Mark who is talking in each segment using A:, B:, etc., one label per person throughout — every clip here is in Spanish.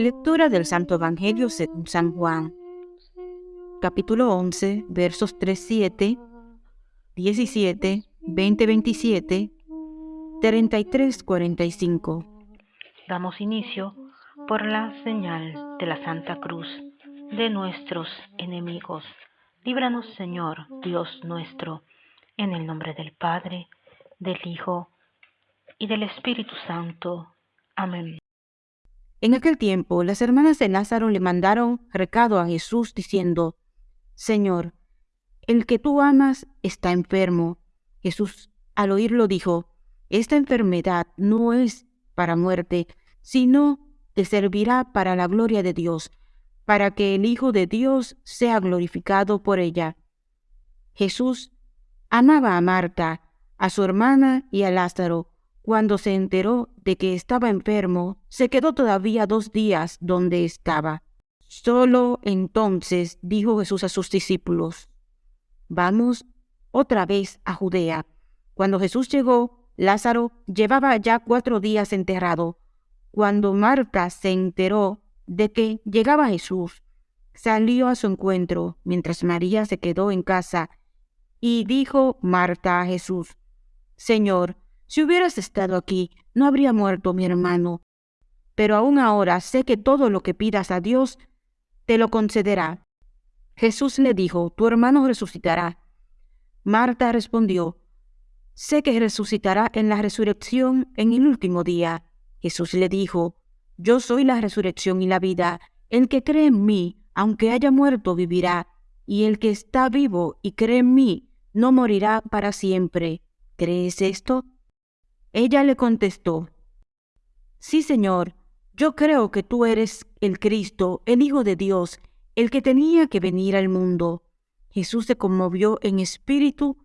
A: Lectura del Santo Evangelio según San Juan, capítulo 11, versos 3, 7, 17, 20, 27, 33, 45.
B: Damos inicio por la señal de la Santa Cruz de nuestros enemigos. Líbranos, Señor, Dios nuestro, en el nombre del Padre, del Hijo y del Espíritu Santo. Amén.
A: En aquel tiempo, las hermanas de Lázaro le mandaron recado a Jesús diciendo, Señor, el que tú amas está enfermo. Jesús al oírlo dijo, Esta enfermedad no es para muerte, sino te servirá para la gloria de Dios, para que el Hijo de Dios sea glorificado por ella. Jesús amaba a Marta, a su hermana y a Lázaro. Cuando se enteró de que estaba enfermo, se quedó todavía dos días donde estaba. Solo entonces dijo Jesús a sus discípulos, Vamos otra vez a Judea. Cuando Jesús llegó, Lázaro llevaba ya cuatro días enterrado. Cuando Marta se enteró de que llegaba Jesús, salió a su encuentro, mientras María se quedó en casa, y dijo Marta a Jesús, Señor, si hubieras estado aquí, no habría muerto mi hermano. Pero aún ahora sé que todo lo que pidas a Dios te lo concederá. Jesús le dijo, tu hermano resucitará. Marta respondió, sé que resucitará en la resurrección en el último día. Jesús le dijo, yo soy la resurrección y la vida. El que cree en mí, aunque haya muerto, vivirá. Y el que está vivo y cree en mí, no morirá para siempre. ¿Crees esto? Ella le contestó, Sí, Señor, yo creo que tú eres el Cristo, el Hijo de Dios, el que tenía que venir al mundo. Jesús se conmovió en espíritu.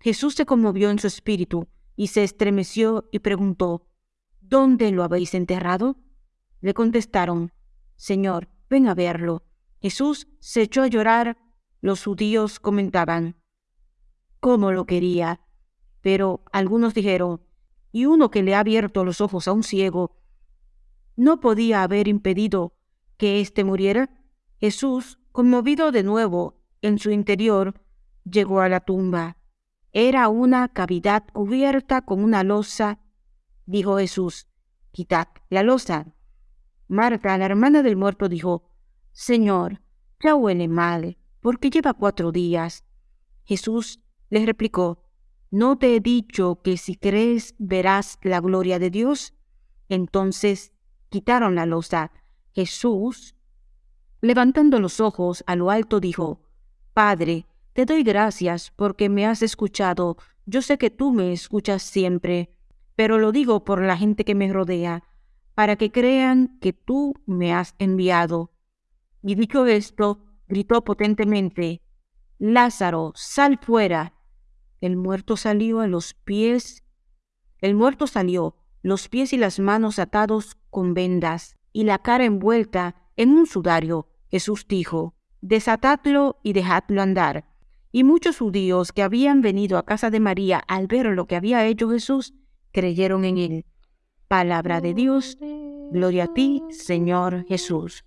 A: Jesús se conmovió en su espíritu y se estremeció y preguntó, ¿Dónde lo habéis enterrado? Le contestaron, Señor, ven a verlo. Jesús se echó a llorar. Los judíos comentaban, ¿cómo lo quería? Pero algunos dijeron, y uno que le ha abierto los ojos a un ciego, ¿no podía haber impedido que éste muriera? Jesús, conmovido de nuevo en su interior, llegó a la tumba. Era una cavidad cubierta con una losa. Dijo Jesús, quitad la losa. Marta, la hermana del muerto, dijo, Señor, ya huele mal, porque lleva cuatro días. Jesús les replicó, ¿No te he dicho que si crees verás la gloria de Dios? Entonces quitaron la losa. Jesús, levantando los ojos a lo alto, dijo, Padre, te doy gracias porque me has escuchado. Yo sé que tú me escuchas siempre, pero lo digo por la gente que me rodea, para que crean que tú me has enviado. Y dicho esto, gritó potentemente, Lázaro, sal fuera. El muerto salió a los pies. El muerto salió, los pies y las manos atados con vendas y la cara envuelta en un sudario. Jesús dijo, desatadlo y dejadlo andar. Y muchos judíos que habían venido a casa de María al ver lo que había hecho Jesús, creyeron en él. Palabra de Dios, gloria a ti, Señor Jesús.